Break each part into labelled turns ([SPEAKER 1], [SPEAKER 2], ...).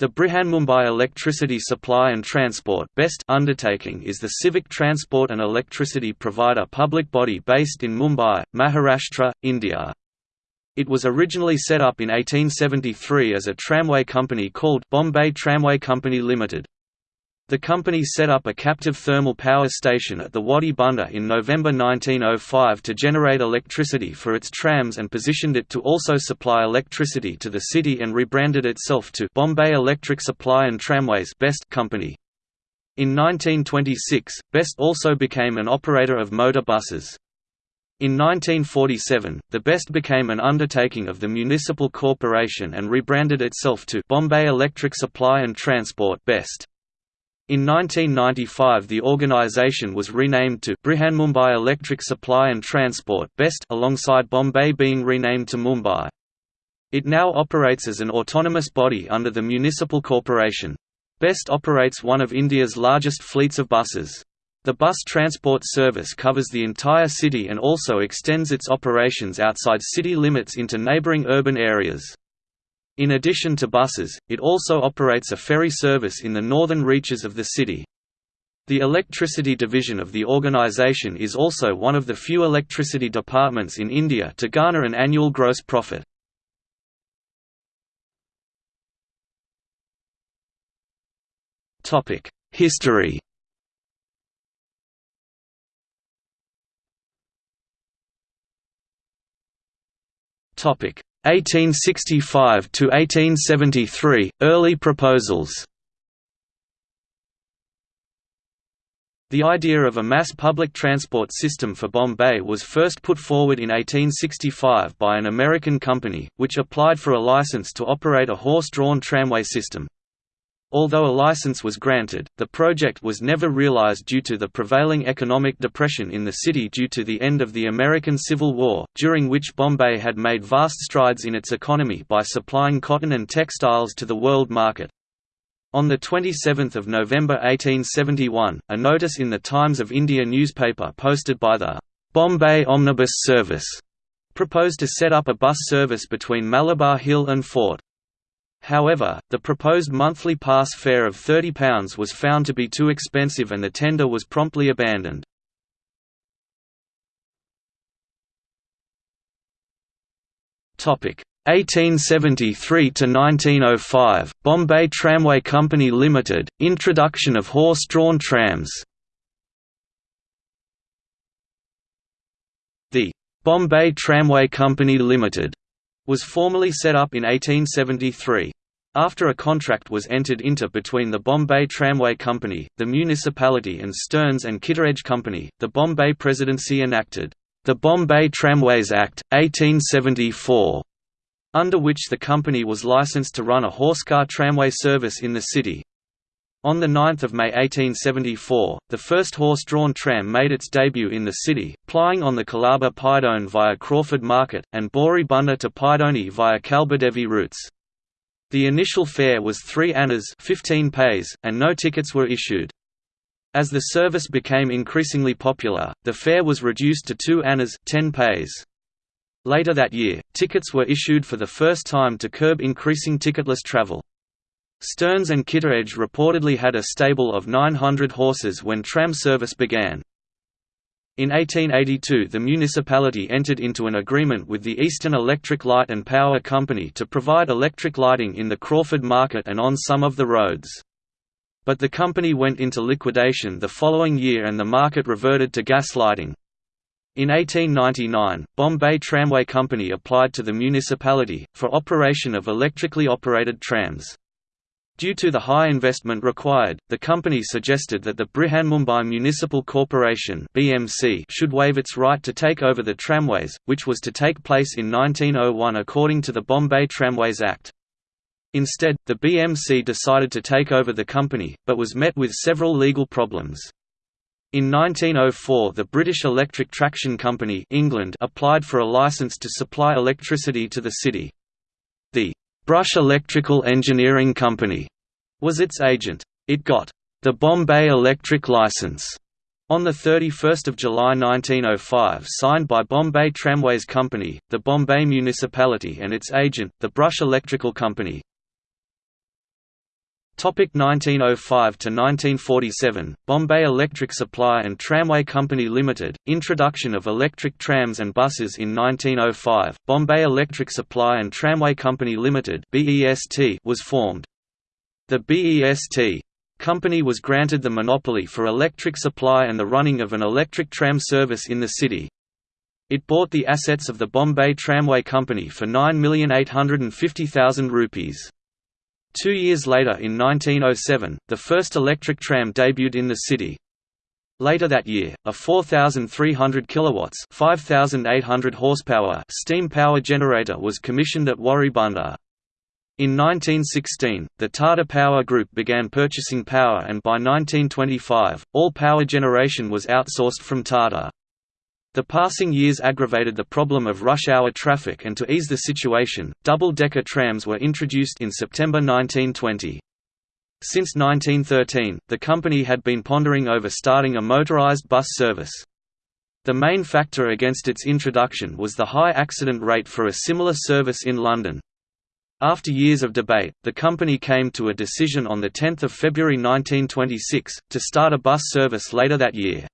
[SPEAKER 1] The Brihanmumbai Electricity Supply and Transport (BEST) undertaking is the civic transport and electricity provider public body based in Mumbai, Maharashtra, India. It was originally set up in 1873 as a tramway company called Bombay Tramway Company Limited. The company set up a captive thermal power station at the Wadi Bunder in November 1905 to generate electricity for its trams and positioned it to also supply electricity to the city and rebranded itself to Bombay Electric Supply and Tramways Best Company. In 1926, Best also became an operator of motor buses. In 1947, the Best became an undertaking of the municipal corporation and rebranded itself to Bombay Electric Supply and Transport Best. In 1995 the organisation was renamed to Brihanmumbai Electric Supply and Transport Best alongside Bombay being renamed to Mumbai. It now operates as an autonomous body under the municipal corporation. Best operates one of India's largest fleets of buses. The bus transport service covers the entire city and also extends its operations outside city limits into neighbouring urban areas. In addition to buses, it also operates a ferry service in the northern reaches of the city. The electricity division of the organization is also one of the few electricity departments in India to garner an annual gross profit. History Topic 1865 to 1873 early proposals The idea of a mass public transport system for Bombay was first put forward in 1865 by an American company, which applied for a license to operate a horse-drawn tramway system. Although a license was granted, the project was never realized due to the prevailing economic depression in the city due to the end of the American Civil War, during which Bombay had made vast strides in its economy by supplying cotton and textiles to the world market. On 27 November 1871, a notice in the Times of India newspaper posted by the Bombay Omnibus Service proposed to set up a bus service between Malabar Hill and Fort. However, the proposed monthly pass fare of £30 was found to be too expensive and the tender was promptly abandoned. Topic 1873 to 1905 Bombay Tramway Company Limited introduction of horse-drawn trams The Bombay Tramway Company Limited was formally set up in 1873. After a contract was entered into between the Bombay Tramway Company, the municipality and Stearns and Kittredge Company, the Bombay Presidency enacted, the Bombay Tramways Act, 1874, under which the company was licensed to run a horsecar tramway service in the city. On 9 May 1874, the first horse-drawn tram made its debut in the city, plying on the Colaba Pydone via Crawford Market, and Bori Bunder to Pydoni via Kalbadevi routes. The initial fare was 3 annas 15 paise, and no tickets were issued. As the service became increasingly popular, the fare was reduced to 2 annas 10 paise. Later that year, tickets were issued for the first time to curb increasing ticketless travel. Stearns and Kittredge reportedly had a stable of 900 horses when tram service began. In 1882 the municipality entered into an agreement with the Eastern Electric Light and Power Company to provide electric lighting in the Crawford Market and on some of the roads. But the company went into liquidation the following year and the market reverted to gas lighting. In 1899, Bombay Tramway Company applied to the municipality, for operation of electrically operated trams. Due to the high investment required, the company suggested that the Brihanmumbai Municipal Corporation (BMC) should waive its right to take over the tramways, which was to take place in 1901 according to the Bombay Tramways Act. Instead, the BMC decided to take over the company, but was met with several legal problems. In 1904 the British Electric Traction Company England applied for a licence to supply electricity to the city. The Brush Electrical Engineering Company was its agent. It got the Bombay Electric License on 31 July 1905 signed by Bombay Tramways Company, the Bombay Municipality and its agent, the Brush Electrical Company. Topic 1905 to 1947 Bombay Electric Supply and Tramway Company Limited Introduction of electric trams and buses in 1905 Bombay Electric Supply and Tramway Company Limited was formed. The BEST company was granted the monopoly for electric supply and the running of an electric tram service in the city. It bought the assets of the Bombay Tramway Company for 9,850,000 rupees Two years later in 1907, the first electric tram debuted in the city. Later that year, a 4,300 kilowatts (5,800 horsepower) steam power generator was commissioned at Wadi Bunder. In 1916, the Tata Power Group began purchasing power and by 1925, all power generation was outsourced from Tata. The passing years aggravated the problem of rush hour traffic and to ease the situation, double-decker trams were introduced in September 1920. Since 1913, the company had been pondering over starting a motorized bus service. The main factor against its introduction was the high accident rate for a similar service in London. After years of debate, the company came to a decision on 10 February 1926, to start a bus service later that year.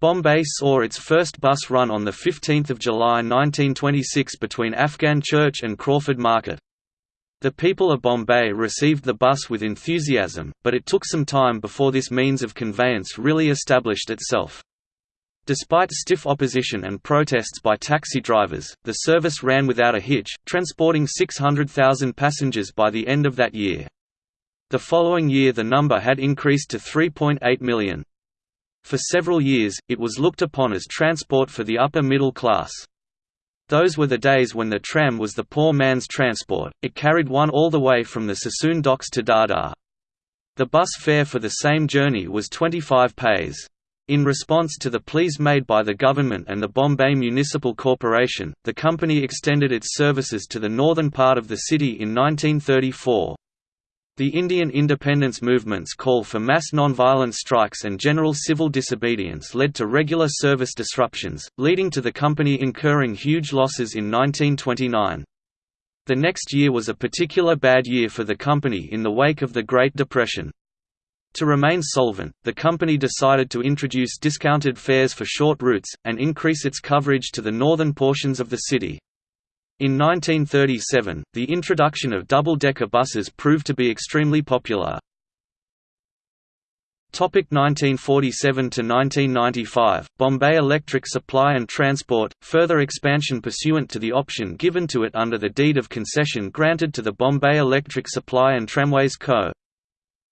[SPEAKER 1] Bombay saw its first bus run on 15 July 1926 between Afghan Church and Crawford Market. The people of Bombay received the bus with enthusiasm, but it took some time before this means of conveyance really established itself. Despite stiff opposition and protests by taxi drivers, the service ran without a hitch, transporting 600,000 passengers by the end of that year. The following year the number had increased to 3.8 million. For several years, it was looked upon as transport for the upper middle class. Those were the days when the tram was the poor man's transport, it carried one all the way from the Sassoon docks to Dadar. The bus fare for the same journey was 25 paise. In response to the pleas made by the government and the Bombay Municipal Corporation, the company extended its services to the northern part of the city in 1934. The Indian independence movement's call for mass nonviolent strikes and general civil disobedience led to regular service disruptions, leading to the company incurring huge losses in 1929. The next year was a particular bad year for the company in the wake of the Great Depression. To remain solvent, the company decided to introduce discounted fares for short routes, and increase its coverage to the northern portions of the city. In 1937, the introduction of double-decker buses proved to be extremely popular. 1947 to 1995 Bombay Electric Supply and Transport further expansion pursuant to the option given to it under the deed of concession granted to the Bombay Electric Supply and Tramways Co.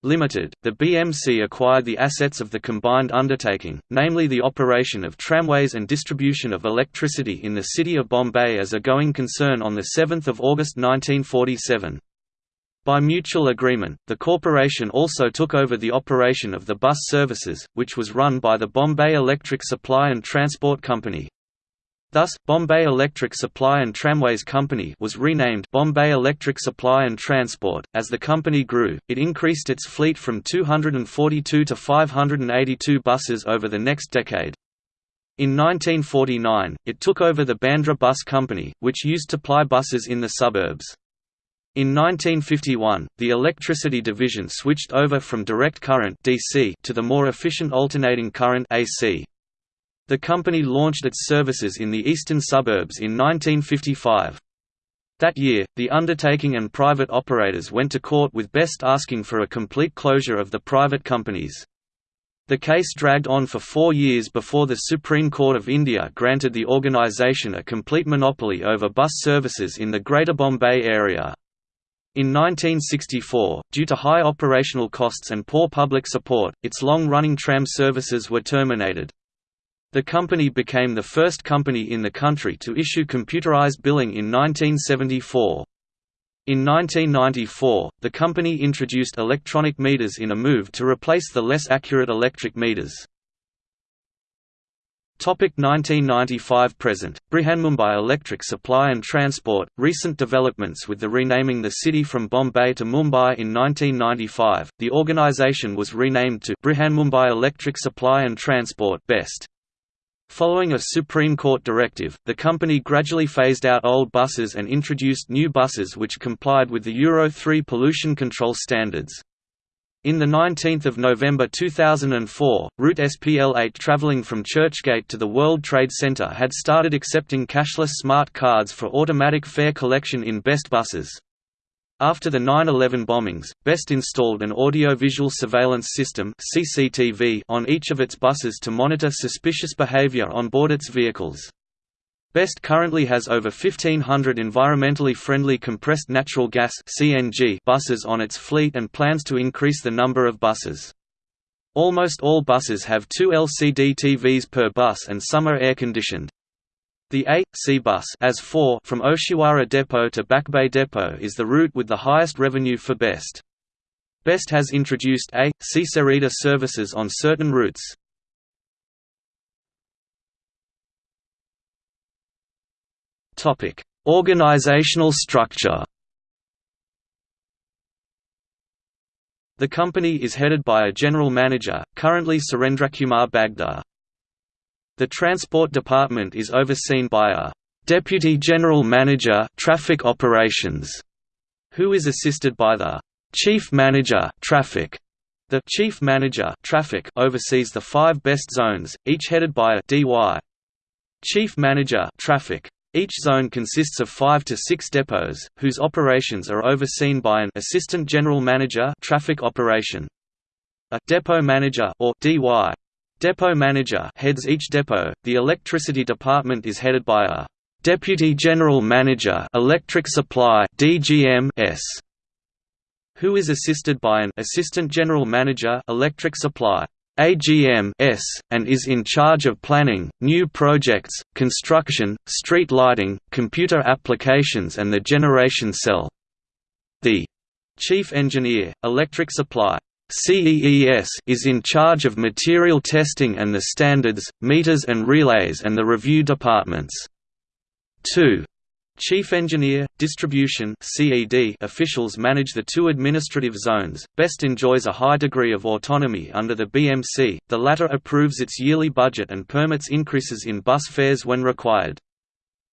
[SPEAKER 1] Limited, the BMC acquired the assets of the combined undertaking, namely the operation of tramways and distribution of electricity in the city of Bombay as a going concern on 7 August 1947. By mutual agreement, the corporation also took over the operation of the bus services, which was run by the Bombay Electric Supply and Transport Company. Thus, Bombay Electric Supply and Tramways Company was renamed Bombay Electric Supply and Transport. As the company grew, it increased its fleet from 242 to 582 buses over the next decade. In 1949, it took over the Bandra Bus Company, which used to ply buses in the suburbs. In 1951, the electricity division switched over from direct current DC to the more efficient alternating current AC. The company launched its services in the eastern suburbs in 1955. That year, the undertaking and private operators went to court with Best asking for a complete closure of the private companies. The case dragged on for four years before the Supreme Court of India granted the organisation a complete monopoly over bus services in the Greater Bombay area. In 1964, due to high operational costs and poor public support, its long-running tram services were terminated. The company became the first company in the country to issue computerized billing in 1974. In 1994, the company introduced electronic meters in a move to replace the less accurate electric meters. 1995 present Brihanmumbai Electric Supply and Transport recent developments with the renaming the city from Bombay to Mumbai in 1995 the organization was renamed to Brihanmumbai Electric Supply and Transport Best Following a Supreme Court directive, the company gradually phased out old buses and introduced new buses which complied with the Euro 3 pollution control standards. In 19 November 2004, route SPL8 traveling from Churchgate to the World Trade Center had started accepting cashless smart cards for automatic fare collection in BEST buses. After the 9-11 bombings, BEST installed an audio-visual surveillance system on each of its buses to monitor suspicious behavior on board its vehicles. BEST currently has over 1,500 environmentally friendly compressed natural gas buses on its fleet and plans to increase the number of buses. Almost all buses have two LCD TVs per bus and some are air-conditioned. The A, C bus as 4 from Oshiwara Depot to Back Bay Depot is the route with the highest revenue for BEST. BEST has introduced A, C Sereda services on certain routes. Organizational structure The company is headed by a general manager, currently Surendrakumar Bagdar. The Transport Department is overseen by a Deputy General Manager Traffic Operations, who is assisted by the Chief Manager Traffic. The Chief Manager Traffic oversees the five best zones, each headed by a DY. Chief Manager Traffic. Each zone consists of five to six depots, whose operations are overseen by an Assistant General Manager Traffic Operation. A Depot Manager or DY Depot manager heads each depot. The electricity department is headed by a Deputy General Manager Electric Supply (DGM)s, who is assisted by an Assistant General Manager Electric Supply AGM-S, and is in charge of planning, new projects, construction, street lighting, computer applications and the generation cell. The Chief Engineer, Electric Supply CEES is in charge of material testing and the standards, meters and relays and the review departments. 2. Chief Engineer, Distribution CED officials manage the two administrative zones. BEST enjoys a high degree of autonomy under the BMC, the latter approves its yearly budget and permits increases in bus fares when required.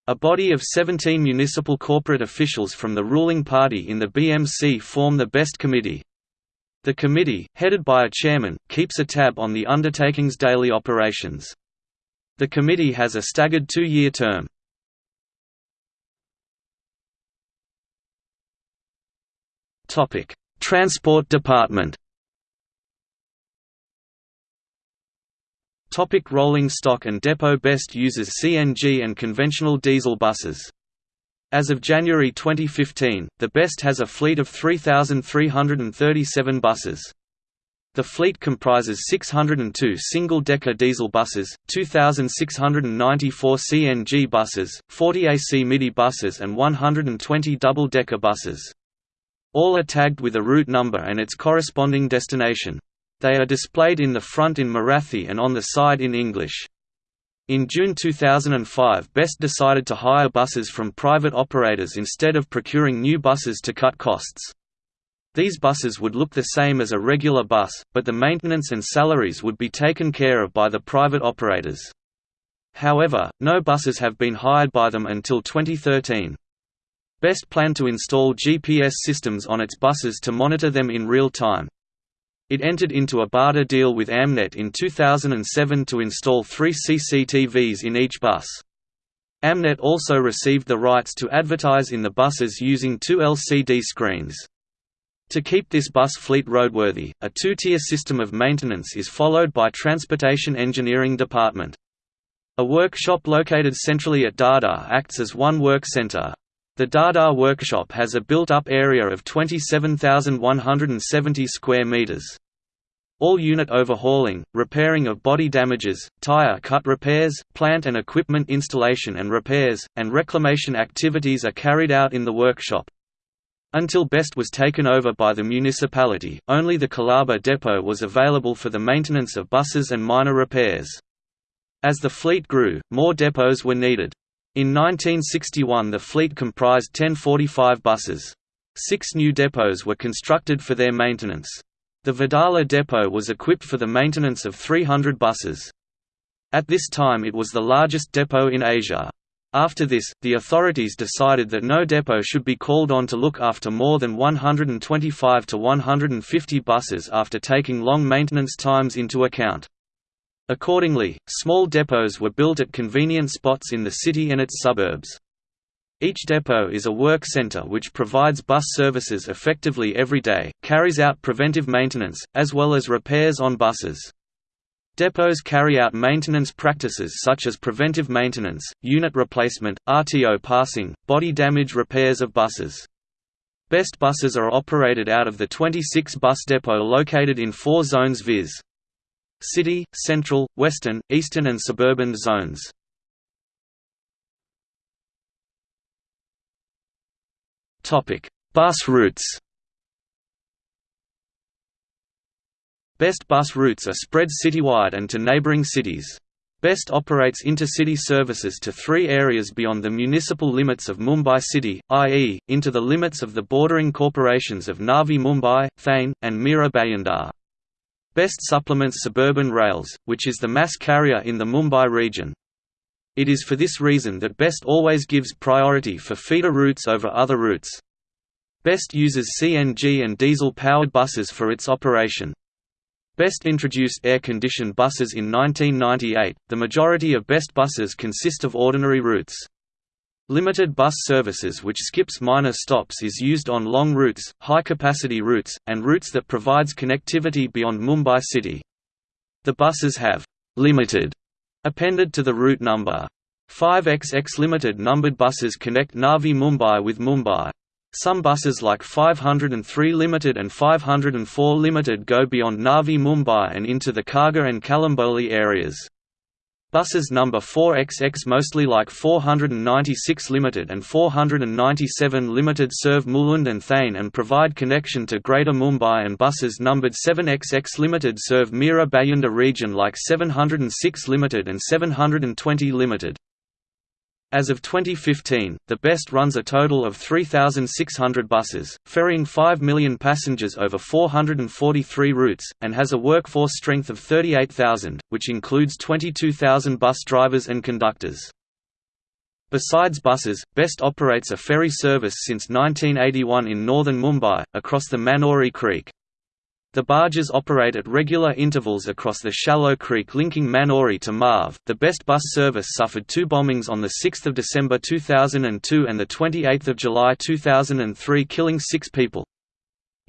[SPEAKER 1] A body of 17 municipal corporate officials from the ruling party in the BMC form the BEST Committee. The committee, headed by a chairman, keeps a tab on the undertaking's daily operations. The committee has a staggered two-year term. Transport Department Topic rolling stock and depot Best uses CNG and conventional diesel buses. As of January 2015, the BEST has a fleet of 3,337 buses. The fleet comprises 602 single-decker diesel buses, 2,694 CNG buses, 40 AC MIDI buses and 120 double-decker buses. All are tagged with a route number and its corresponding destination. They are displayed in the front in Marathi and on the side in English. In June 2005 BEST decided to hire buses from private operators instead of procuring new buses to cut costs. These buses would look the same as a regular bus, but the maintenance and salaries would be taken care of by the private operators. However, no buses have been hired by them until 2013. BEST planned to install GPS systems on its buses to monitor them in real time. It entered into a barter deal with Amnet in 2007 to install three CCTVs in each bus. Amnet also received the rights to advertise in the buses using two LCD screens. To keep this bus fleet roadworthy, a two-tier system of maintenance is followed by Transportation Engineering Department. A workshop located centrally at Dadar acts as one work center. The Dadar workshop has a built-up area of 27,170 square meters. All unit overhauling, repairing of body damages, tire cut repairs, plant and equipment installation and repairs, and reclamation activities are carried out in the workshop. Until BEST was taken over by the municipality, only the Colaba depot was available for the maintenance of buses and minor repairs. As the fleet grew, more depots were needed. In 1961 the fleet comprised 1045 buses. Six new depots were constructed for their maintenance. The Wadala depot was equipped for the maintenance of 300 buses. At this time it was the largest depot in Asia. After this, the authorities decided that no depot should be called on to look after more than 125 to 150 buses after taking long maintenance times into account. Accordingly, small depots were built at convenient spots in the city and its suburbs. Each depot is a work center which provides bus services effectively every day, carries out preventive maintenance, as well as repairs on buses. Depots carry out maintenance practices such as preventive maintenance, unit replacement, RTO passing, body damage repairs of buses. Best buses are operated out of the 26 bus depot located in four zones viz. City, Central, Western, Eastern and Suburban zones. Bus routes Best bus routes are spread citywide and to neighbouring cities. Best operates intercity services to three areas beyond the municipal limits of Mumbai city, i.e., into the limits of the bordering corporations of Navi Mumbai, Thane, and Mira Bhayandar. Best supplements suburban rails, which is the mass carrier in the Mumbai region. It is for this reason that Best always gives priority for feeder routes over other routes. Best uses CNG and diesel-powered buses for its operation. Best introduced air-conditioned buses in 1998. The majority of Best buses consist of ordinary routes. Limited bus services which skips minor stops is used on long routes, high-capacity routes, and routes that provides connectivity beyond Mumbai city. The buses have «limited» appended to the route number. 5XX limited numbered buses connect Navi Mumbai with Mumbai. Some buses like 503 Limited and 504 Limited go beyond Navi Mumbai and into the Kharghar and Kalamboli areas. Buses number 4XX mostly like 496 Limited and 497 Limited serve Mulund and Thane and provide connection to Greater Mumbai and buses numbered 7XX Limited serve Mira Bhayandar region like 706 Limited and 720 Limited. As of 2015, the BEST runs a total of 3,600 buses, ferrying 5 million passengers over 443 routes, and has a workforce strength of 38,000, which includes 22,000 bus drivers and conductors. Besides buses, BEST operates a ferry service since 1981 in northern Mumbai, across the Manori Creek. The barges operate at regular intervals across the shallow creek linking Manori to Marve. The Best Bus service suffered two bombings on 6 December 2002 and 28 July 2003 killing six people.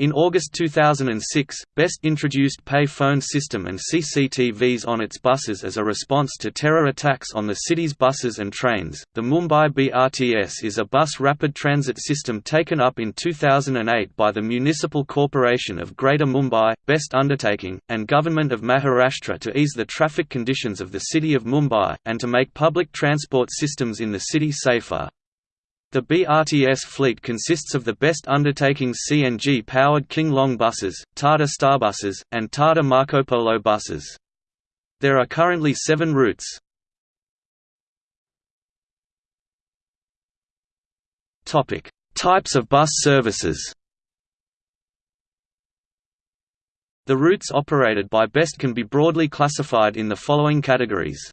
[SPEAKER 1] In August 2006, BEST introduced pay phone system and CCTVs on its buses as a response to terror attacks on the city's buses and trains. The Mumbai BRTS is a bus rapid transit system taken up in 2008 by the Municipal Corporation of Greater Mumbai, BEST undertaking, and Government of Maharashtra to ease the traffic conditions of the city of Mumbai, and to make public transport systems in the city safer. The BRTS fleet consists of the best undertakings CNG-powered King Long buses, Tata Starbuses, and Tata Marcopolo buses. There are currently seven routes. Types of bus services The routes operated by BEST can be broadly classified in the following categories.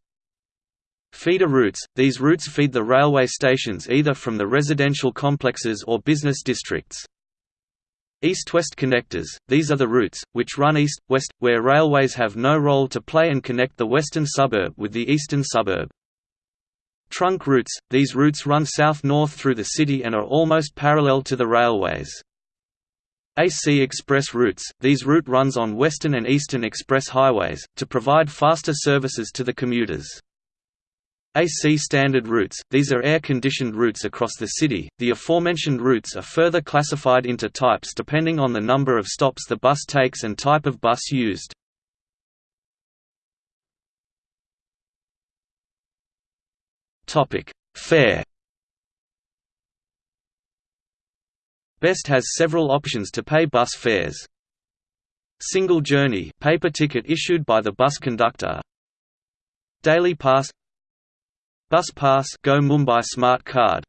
[SPEAKER 1] Feeder routes – These routes feed the railway stations either from the residential complexes or business districts. East-west connectors – These are the routes, which run east-west, where railways have no role to play and connect the western suburb with the eastern suburb. Trunk routes – These routes run south-north through the city and are almost parallel to the railways. AC Express routes – These route runs on western and eastern express highways, to provide faster services to the commuters. AC standard routes, these are air-conditioned routes across the city. The aforementioned routes are further classified into types depending on the number of stops the bus takes and type of bus used. Topic: Fare. Best has several options to pay bus fares. Single journey paper ticket issued by the bus conductor. Daily pass Bus Pass Go Mumbai Smart Card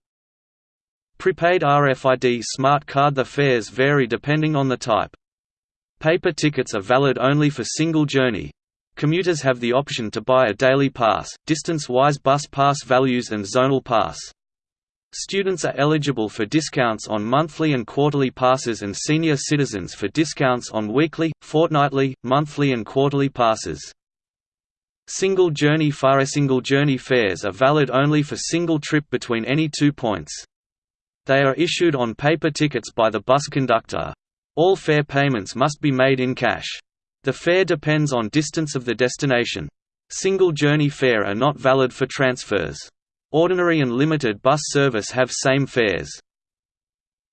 [SPEAKER 1] Prepaid RFID Smart Card The fares vary depending on the type. Paper tickets are valid only for single journey. Commuters have the option to buy a daily pass, distance-wise bus pass values and zonal pass. Students are eligible for discounts on monthly and quarterly passes and senior citizens for discounts on weekly, fortnightly, monthly and quarterly passes. Single journey fare Single journey fares are valid only for single trip between any two points. They are issued on paper tickets by the bus conductor. All fare payments must be made in cash. The fare depends on distance of the destination. Single journey fare are not valid for transfers. Ordinary and limited bus service have same fares.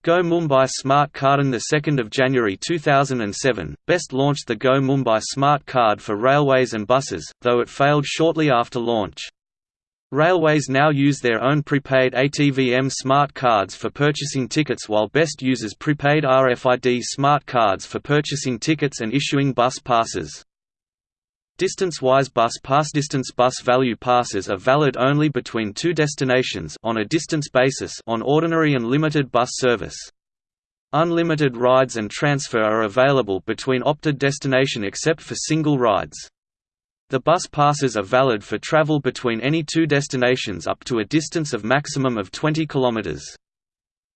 [SPEAKER 1] Go Mumbai Smart Card on 2 January 2007, Best launched the Go Mumbai Smart Card for railways and buses, though it failed shortly after launch. Railways now use their own prepaid ATVM smart cards for purchasing tickets while Best uses prepaid RFID smart cards for purchasing tickets and issuing bus passes. Distance-wise bus pass Distance bus value passes are valid only between two destinations on a distance basis on ordinary and limited bus service. Unlimited rides and transfer are available between opted destination except for single rides. The bus passes are valid for travel between any two destinations up to a distance of maximum of 20 km.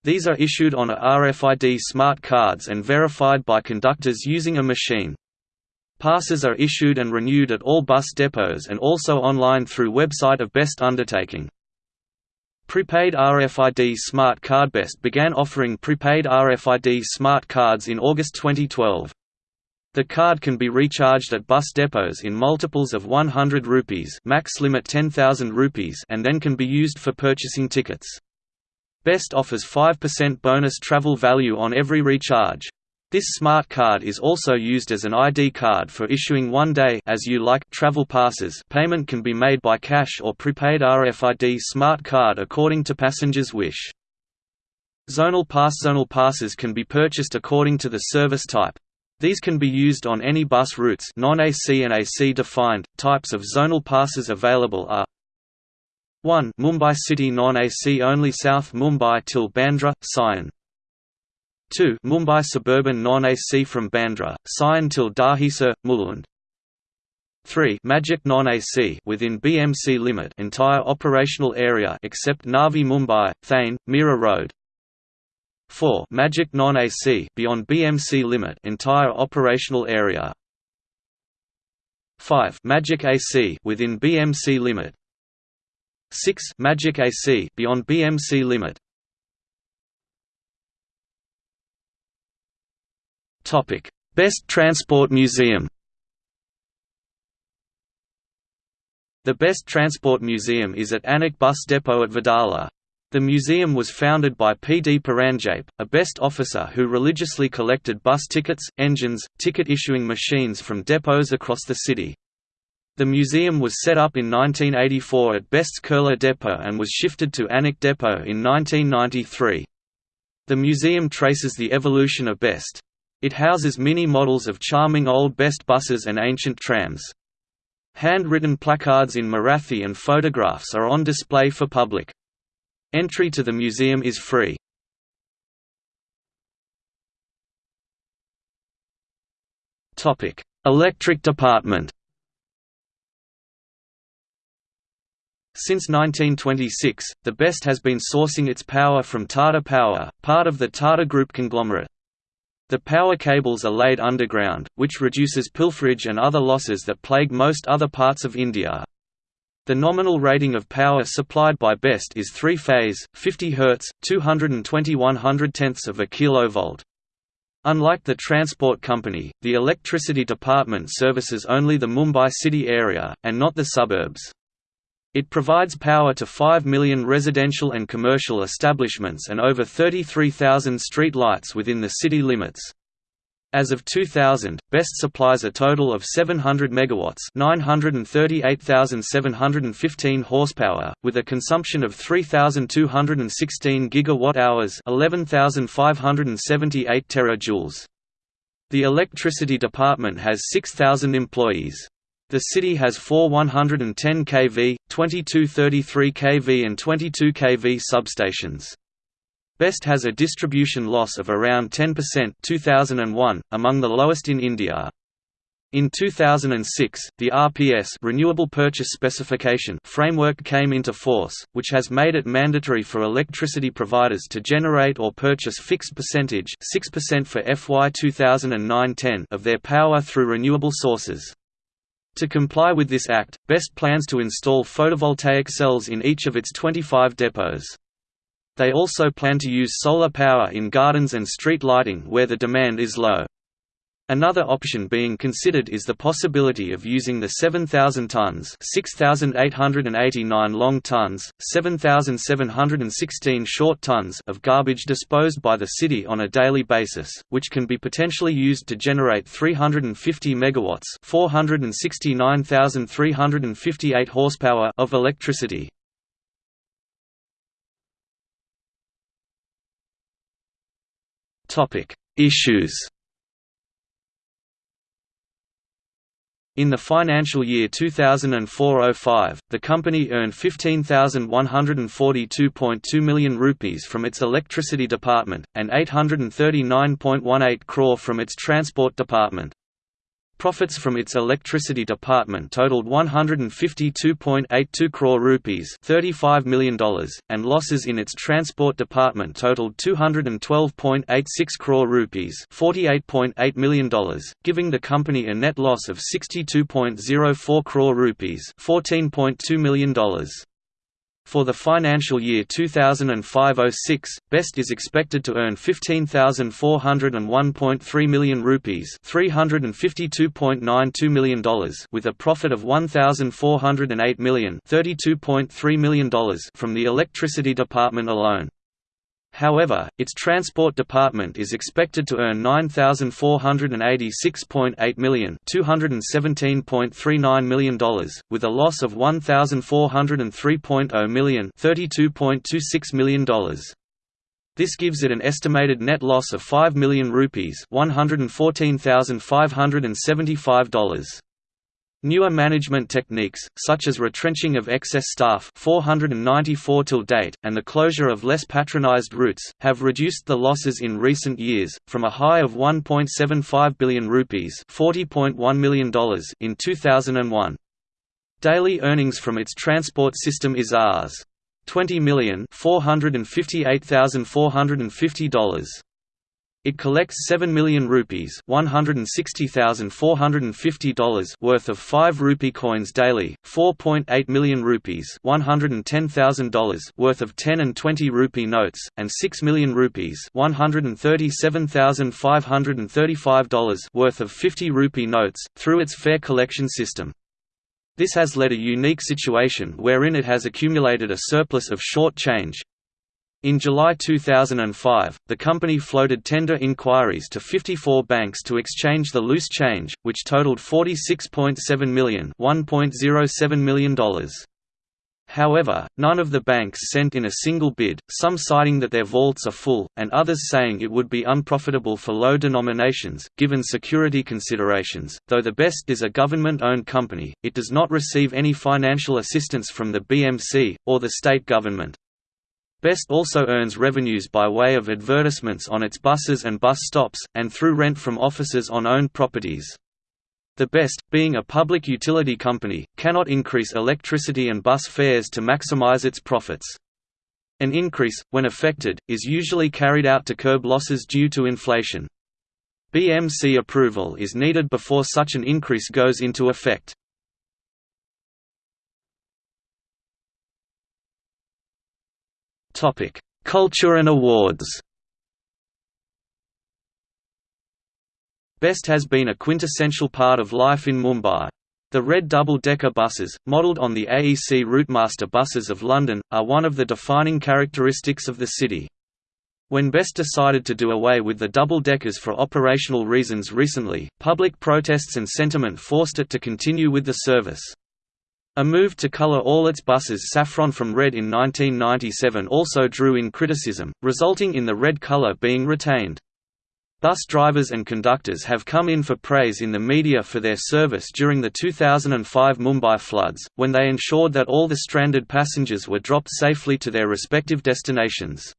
[SPEAKER 1] These are issued on a RFID smart cards and verified by conductors using a machine. Passes are issued and renewed at all bus depots and also online through website of Best Undertaking. Prepaid RFID Smart Card Best began offering prepaid RFID smart cards in August 2012. The card can be recharged at bus depots in multiples of 100 rupees max limit 10,000 rupees and then can be used for purchasing tickets. Best offers 5% bonus travel value on every recharge. This smart card is also used as an ID card for issuing one-day as you like travel passes payment can be made by cash or prepaid RFID smart card according to passengers' wish. Zonal pass Zonal passes can be purchased according to the service type. These can be used on any bus routes non-AC and AC defined. Types of zonal passes available are 1 Mumbai City non-AC only South Mumbai till Bandra, Sion 2 Mumbai Suburban non-AC from Bandra, Sion till Dahisar, Mulund. 3 Magic non-AC within BMC limit entire operational area except Navi Mumbai, Thane, Mira Road. 4 Magic non-AC beyond BMC limit entire operational area. 5 Magic AC within BMC limit. 6 Magic AC beyond BMC limit Topic Best Transport Museum The Best Transport Museum is at Anik Bus Depot at Wadala. The museum was founded by P. D. Paranjape, a best officer who religiously collected bus tickets, engines, ticket-issuing machines from depots across the city. The museum was set up in 1984 at Best's Kurla Depot and was shifted to Anik Depot in 1993. The museum traces the evolution of Best. It houses mini models of charming old Best buses and ancient trams. Handwritten placards in Marathi and photographs are on display for public. Entry to the museum is free. Topic: Electric department Since 1926, the BEST has been sourcing its power from Tata Power, part of the Tata Group conglomerate. The power cables are laid underground, which reduces pilferage and other losses that plague most other parts of India. The nominal rating of power supplied by BEST is 3-phase, 50 Hz, 220 110ths of a kilovolt. Unlike the transport company, the electricity department services only the Mumbai city area, and not the suburbs. It provides power to 5 million residential and commercial establishments and over 33,000 street lights within the city limits. As of 2000, BEST supplies a total of 700 megawatts, 938,715 horsepower, with a consumption of 3,216 gigawatt-hours, 11,578 terajoules. The electricity department has 6,000 employees. The city has four 110 kV, 2233 kV and 22 kV substations. Best has a distribution loss of around 10% 2001, among the lowest in India. In 2006, the RPS Renewable Purchase Specification framework came into force, which has made it mandatory for electricity providers to generate or purchase fixed percentage 6% for FY 2009-10 of their power through renewable sources. To comply with this act, BEST plans to install photovoltaic cells in each of its 25 depots. They also plan to use solar power in gardens and street lighting where the demand is low. Another option being considered is the possibility of using the 7,000 tons 6,889 long tons, 7,716 short tons of garbage disposed by the city on a daily basis, which can be potentially used to generate 350 megawatts 469,358 horsepower of electricity. Issues In the financial year 2004–05, the company earned 15,142.2 million rupees from its electricity department, and 839.18 crore from its transport department. Profits from its electricity department totaled 152.82 crore rupees $35 million, and losses in its transport department totaled 212.86 crore rupees $48.8 million, giving the company a net loss of 62.04 crore rupees $14.2 million. For the financial year 2005–06, BEST is expected to earn 15,401.3 million rupees $352.92 million with a profit of 1,408 million $32.3 million from the electricity department alone. However, its transport department is expected to earn 9486.8 million, $217.39 million, with a loss of 1403.0 million, $32.26 million. This gives it an estimated net loss of 5 million rupees, $114,575. Newer management techniques, such as retrenching of excess staff 494 till date, and the closure of less patronized routes, have reduced the losses in recent years, from a high of 1.75 billion rupees $40.1 million in 2001. Daily earnings from its transport system is Rs. 20 million $458,450. It collects 7 million rupees $160,450 worth of 5 rupee coins daily, 4.8 million rupees $110,000 worth of 10 and 20 rupee notes, and 6 million rupees $137,535 worth of 50 rupee notes, through its fare collection system. This has led a unique situation wherein it has accumulated a surplus of short change, in July 2005, the company floated tender inquiries to 54 banks to exchange the loose change, which totaled $46.7 million $1.07 million. However, none of the banks sent in a single bid, some citing that their vaults are full, and others saying it would be unprofitable for low denominations, given security considerations. Though the BEST is a government owned company, it does not receive any financial assistance from the BMC, or the state government. Best also earns revenues by way of advertisements on its buses and bus stops, and through rent from offices on owned properties. The Best, being a public utility company, cannot increase electricity and bus fares to maximize its profits. An increase, when affected, is usually carried out to curb losses due to inflation. BMC approval is needed before such an increase goes into effect. Topic: Culture and awards. Best has been a quintessential part of life in Mumbai. The red double-decker buses, modelled on the AEC Routemaster buses of London, are one of the defining characteristics of the city. When Best decided to do away with the double-deckers for operational reasons recently, public protests and sentiment forced it to continue with the service. A move to color all its buses saffron from red in 1997 also drew in criticism, resulting in the red color being retained. Bus drivers and conductors have come in for praise in the media for their service during the 2005 Mumbai floods, when they ensured that all the stranded passengers were dropped safely to their respective destinations.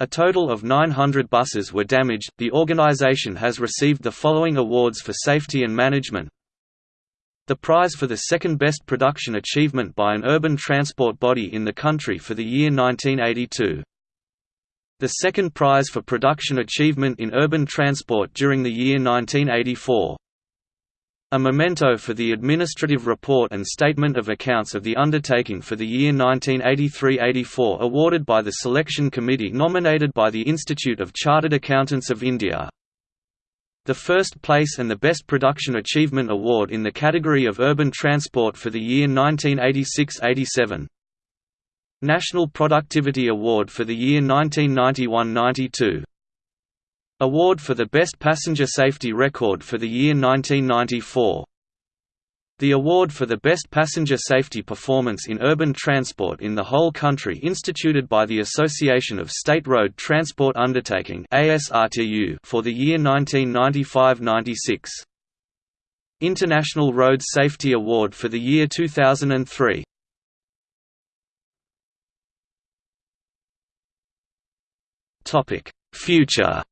[SPEAKER 1] A total of 900 buses were damaged. The organization has received the following awards for safety and management. The prize for the second best production achievement by an urban transport body in the country for the year 1982. The second prize for production achievement in urban transport during the year 1984. A memento for the administrative report and statement of accounts of the undertaking for the year 1983–84 awarded by the selection committee nominated by the Institute of Chartered Accountants of India. The first place and the Best Production Achievement Award in the category of urban transport for the year 1986–87. National Productivity Award for the year 1991–92 Award for the Best Passenger Safety Record for the year 1994. The award for the Best Passenger Safety Performance in Urban Transport in the whole country instituted by the Association of State Road Transport Undertaking for the year 1995–96. International Road Safety Award for the year 2003. Future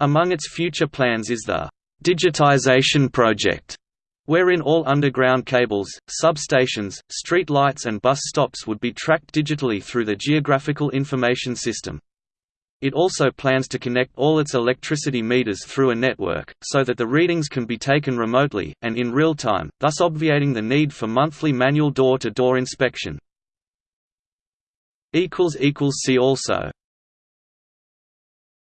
[SPEAKER 1] Among its future plans is the «digitization project», wherein all underground cables, substations, street lights and bus stops would be tracked digitally through the Geographical Information System. It also plans to connect all its electricity meters through a network, so that the readings can be taken remotely, and in real time, thus obviating the need for monthly manual door-to-door -door inspection. See also